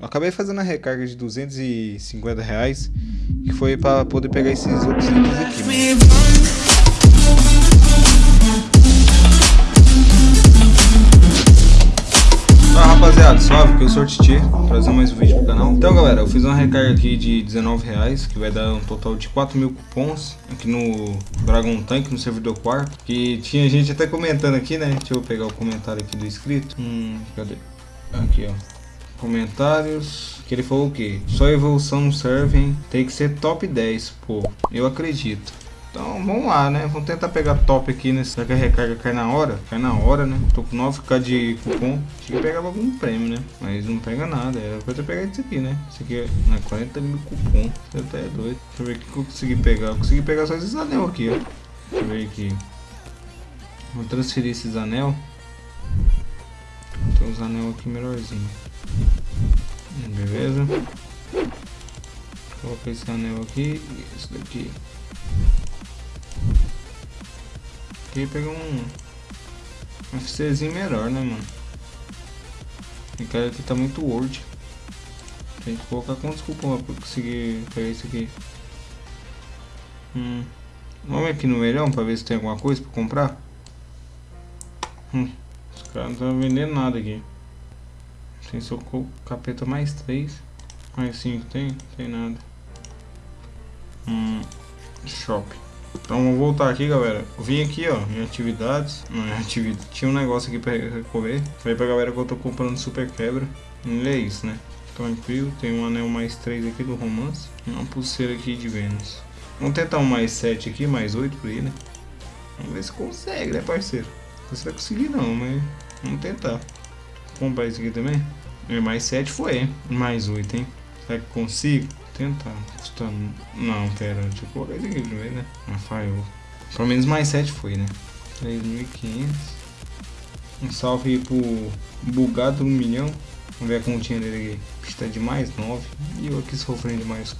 Eu acabei fazendo a recarga de 250 reais, que foi pra poder pegar esses outros itens aqui, mano. rapaziada, suave, que eu sou o Titi, trazendo mais um vídeo pro canal. Então galera, eu fiz uma recarga aqui de 19 reais, que vai dar um total de 4 mil cupons aqui no Dragon Tank, no servidor quarto. Que tinha gente até comentando aqui, né? Deixa eu pegar o comentário aqui do inscrito. Hum, cadê? Aqui, ó. Comentários. Que ele falou o quê? Só evolução não serve, Tem que ser top 10, pô. Eu acredito. Então vamos lá, né? Vamos tentar pegar top aqui, né? Será que a recarga cai na hora? Cai na hora, né? Tô com 9k de cupom. Tinha que pegar algum prêmio, né? Mas não pega nada. Era pra ter pegado isso aqui, né? Isso aqui é né? 40 mil cupom. Você até é doido. Deixa eu ver o que eu consegui pegar. Eu consegui pegar só esses anel aqui, ó. Deixa eu ver aqui. Vou transferir esses anel. Tem uns anel aqui melhorzinho. Beleza. Coloca esse anel aqui e esse daqui. Queria pegar um FCzinho melhor, né, mano? E cara aqui tá muito Word. Tem que colocar quantos cupons pra conseguir pegar isso aqui. Hum. Vamos aqui no melhor pra ver se tem alguma coisa pra comprar. Hum. Os caras não estão vendendo nada aqui. Tem só capeta mais 3. Mais 5 tem? Tem nada. Hum. Shopping. Então vamos voltar aqui, galera. Eu vim aqui, ó, em atividades. Não, em atividade. Tinha um negócio aqui pra recorrer. Falei pra galera que eu tô comprando super quebra. E é isso, né? Tranquilo. Tem um anel mais 3 aqui do romance. E uma pulseira aqui de Vênus. Vamos tentar um mais 7 aqui, mais 8 por aí, né? Vamos ver se consegue, né, parceiro? Não sei se vai conseguir não, mas vamos tentar. Vou comprar isso aqui também. E mais 7 foi, hein? Mais 8, hein? Será que consigo? tentar. Custando. Não, pera, deixa eu colocar isso aqui primeiro, né? Não falhou. Pelo menos mais 7 foi, né? 3.500. Um salve aí pro bugado 1 milhão. Vamos ver a continha dele aqui. Pista de mais 9. E eu aqui sofrendo de mais,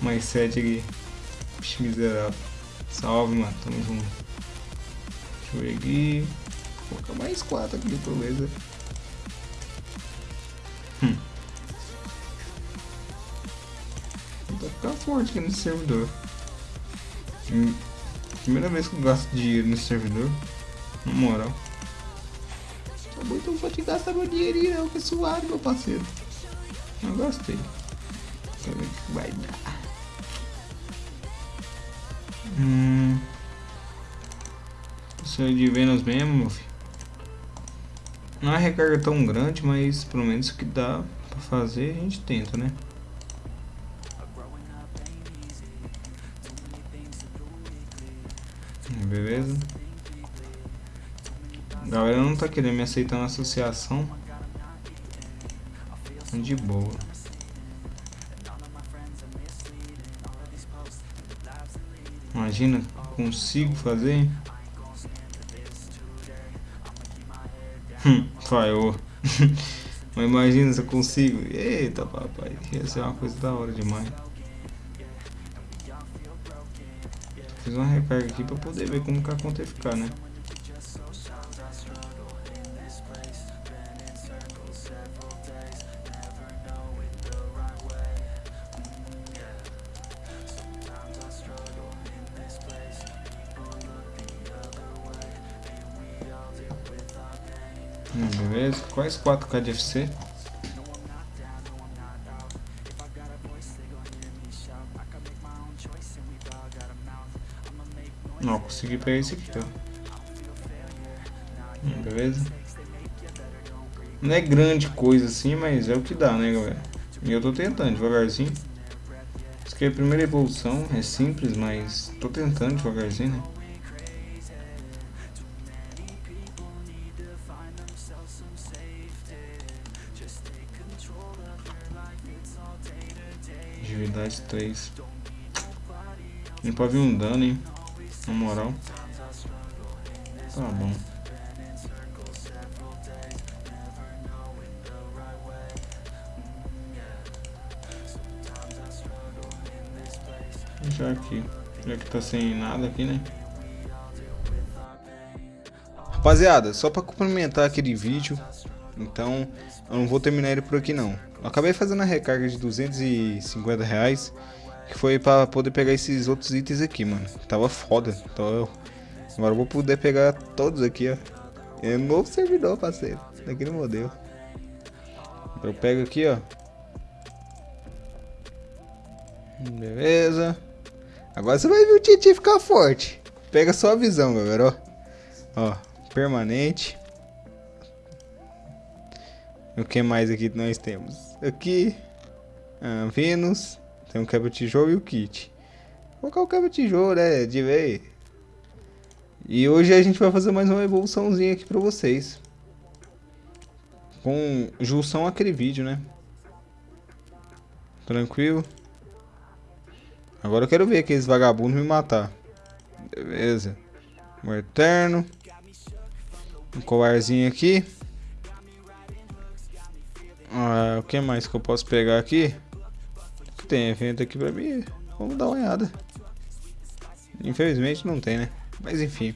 mais 7 aqui. Puxa, miserável. Salve, mano. Tamo junto. Deixa eu ver aqui. Vou colocar mais 4 aqui, beleza. Hum. Vai ficar forte aqui nesse servidor. Hum, primeira vez que eu gasto dinheiro nesse servidor. Na moral. Tá bom, então vou te gastar meu dinheirinho, não, que é suave, meu parceiro. Eu gostei. Quero ver o que vai dar. Hum. É de Vênus mesmo, meu filho. Não é recarga tão grande, mas pelo menos o que dá pra fazer a gente tenta, né? Beleza? A galera não tá querendo me aceitar na associação. De boa. Imagina, consigo fazer? Hum, falhou. Mas imagina se eu consigo. Eita papai, ia ser uma coisa da hora demais. Fiz uma recarga aqui pra poder ver como que a conta ia ficar, né? Beleza, quais 4K de FC? Não, consegui pegar esse aqui, ó. Hum, beleza? Não é grande coisa assim, mas é o que dá, né, galera? E eu tô tentando devagarzinho. Isso aqui é a primeira evolução, é simples, mas tô tentando devagarzinho, né? Atividade 3. Nem pode vir um dano, hein? Na moral. Tá bom. Já aqui. Já que tá sem nada aqui, né? Rapaziada, só pra complementar aquele vídeo, Então, eu não vou terminar ele por aqui não. Eu acabei fazendo a recarga de 250 reais. Que foi pra poder pegar esses outros itens aqui, mano. Tava foda. Então. Agora eu vou poder pegar todos aqui, ó. É novo servidor, parceiro. Daquele modelo. Eu pego aqui, ó. Beleza. Agora você vai ver o Titi ficar forte. Pega só a visão, galera, ó. Ó, permanente. O que mais aqui nós temos? Aqui, ah, Vênus. Tem um quebra-tijolo e o kit. Vou colocar o quebra-tijolo, né? De vez. E hoje a gente vai fazer mais uma evoluçãozinha aqui pra vocês. Com junção aquele vídeo, né? Tranquilo. Agora eu quero ver aqueles vagabundos me matar. Beleza. Um eterno. Um colarzinho aqui. Ah, o que mais que eu posso pegar aqui? que tem evento aqui pra mim? Vamos dar uma olhada. Infelizmente não tem, né? Mas enfim.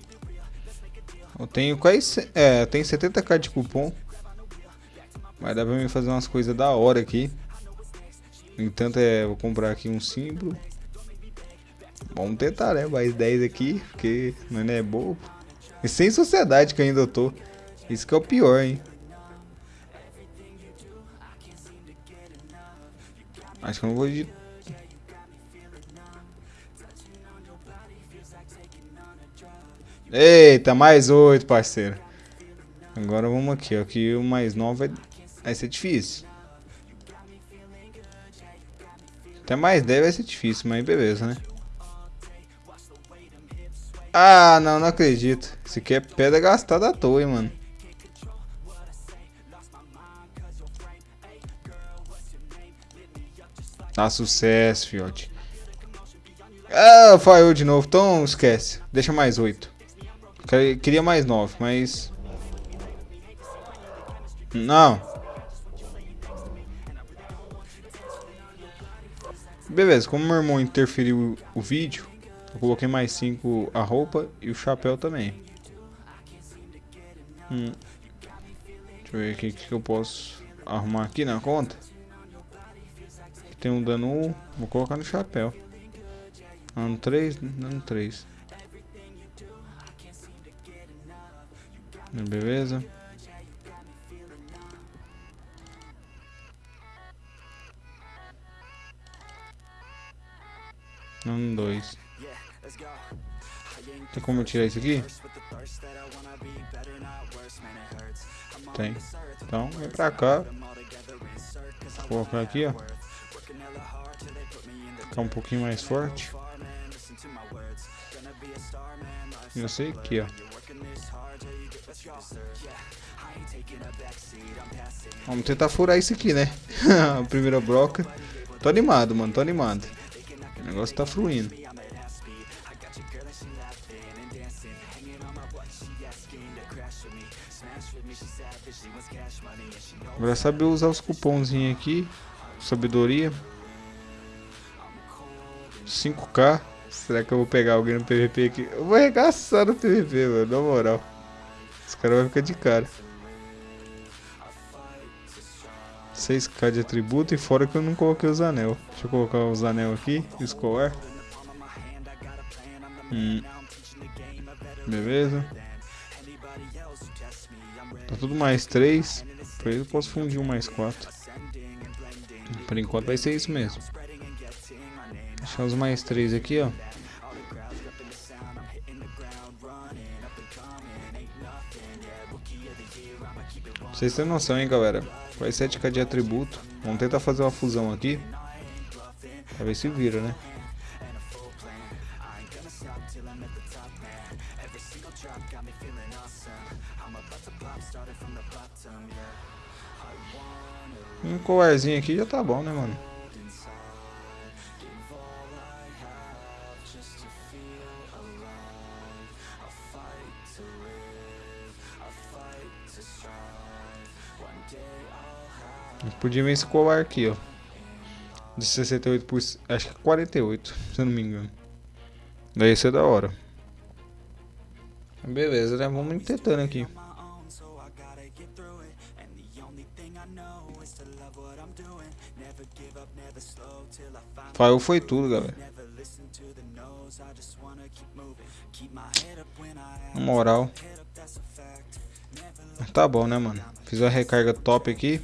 Eu tenho quase... É, tem 70k de cupom. Mas dá pra mim fazer umas coisas da hora aqui. No entanto, é, vou comprar aqui um símbolo. Vamos tentar, né? Mais 10 aqui, porque não é bobo. E sem sociedade que ainda tô. Isso que é o pior, hein? Acho que eu não vou de... Eita, mais 8, parceiro. Agora vamos aqui, ó. Aqui o mais 9 vai, vai ser difícil. Até mais 10 vai ser difícil, mas beleza, né? Ah, não, não acredito. Isso aqui é pedra gastada à toa, hein, mano. Dá sucesso, fiote. Ah, falhou de novo. Então esquece. Deixa mais 8. Queria mais 9, mas... Não. Beleza, como meu irmão interferiu o vídeo, eu coloquei mais 5 a roupa e o chapéu também. Hum. Deixa eu ver o que, que eu posso arrumar aqui na conta. Tem um dano 1, vou colocar no chapéu. Dano 3, dano 3. Beleza. Dano 2. Tem como eu tirar isso aqui? Tem. Então, vem pra cá. Vou colocar aqui, ó. Ficar um pouquinho mais forte. Eu sei aqui, ó. Vamos tentar furar isso aqui, né? A primeira broca. Tô animado, mano. Tô animado. O negócio tá fluindo. Agora saber usar os cupomzinhos aqui. Sabedoria. 5k. Será que eu vou pegar alguém no PVP aqui? Eu vou arregaçar no PVP, mano. Na moral. Os caras vão ficar de cara. 6k de atributo e fora que eu não coloquei os anel. Deixa eu colocar os anel aqui escolar. Hum. Beleza. Tá tudo mais 3. Por isso eu posso fundir um mais 4. Por enquanto vai ser isso mesmo. Deixar os mais 3 aqui, ó. Vocês têm noção, hein, galera? Vai 7k de atributo. Vamos tentar fazer uma fusão aqui. Pra ver se vira, né? Um colarzinho aqui já tá bom, né, mano? Podia ver esse colar aqui, ó. De 68 por... Acho que 48, se eu não me engano. Daí ia ser da hora. Beleza, né? Vamos tentando aqui. Faiu foi tudo, galera. Na moral. Tá bom, né, mano? Fiz uma recarga top aqui.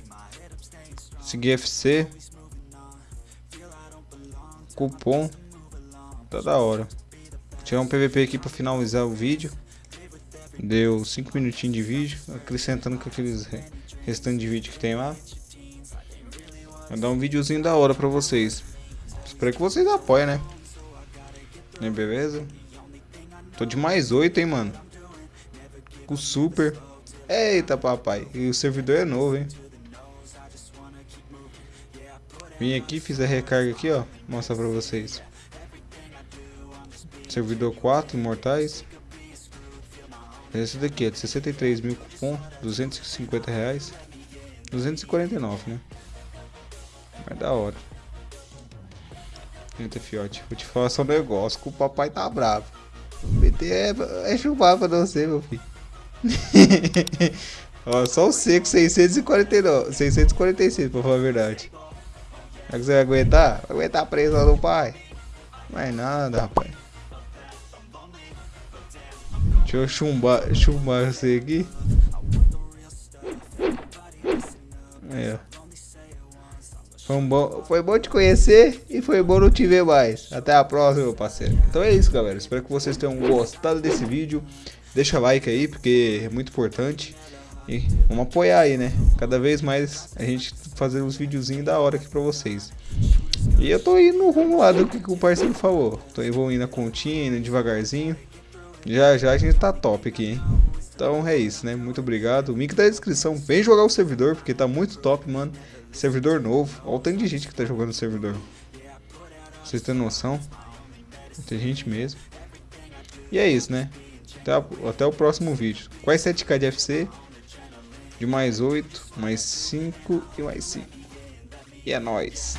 Segui FC. Cupom. Tá da hora. Vou tirar um PVP aqui pra finalizar o vídeo. Deu 5 minutinhos de vídeo. Acrescentando com aqueles restantes de vídeo que tem lá. Vou dar um videozinho da hora pra vocês. Espero que vocês apoiem, né? né beleza? Tô de mais 8, hein, mano. Com super. Eita, papai. E o servidor é novo, hein? Vim aqui, fiz a recarga aqui, ó. Mostrar pra vocês. Servidor 4, imortais. Esse daqui é de 63 mil cupom, 250 reais. 249, né? Mas da hora. Eita, fiote. Vou te falar só um negócio, que o papai tá bravo. BT é, é chumbar pra você, meu filho. Ó, só o seco 649, 646 pra falar a verdade. Será que você vai aguentar? Vai aguentar preso lá no pai? Não nada, rapaz. Deixa eu chumbar, chumbar você aqui. Aí, ó. Foi, um bom, foi bom te conhecer e foi bom não te ver mais. Até a próxima, meu parceiro. Então é isso, galera. Espero que vocês tenham gostado desse vídeo. Deixa like aí, porque é muito importante. E vamos apoiar aí, né? Cada vez mais a gente fazer uns videozinhos da hora aqui pra vocês. E eu tô indo rumo lá do que, o parceiro falou. Tô evoluindo a continha, indo devagarzinho. Já já a gente tá top aqui, hein? Então é isso, né? Muito obrigado. O link tá na descrição. Vem jogar o servidor, porque tá muito top, mano. Servidor novo. Olha o tanto de gente que tá jogando servidor. Vocês têm noção? Tem gente mesmo. E é isso, né? Até, até o próximo vídeo. Quais 7k de FC? De mais 8, mais 5 e mais 5. E é nóis.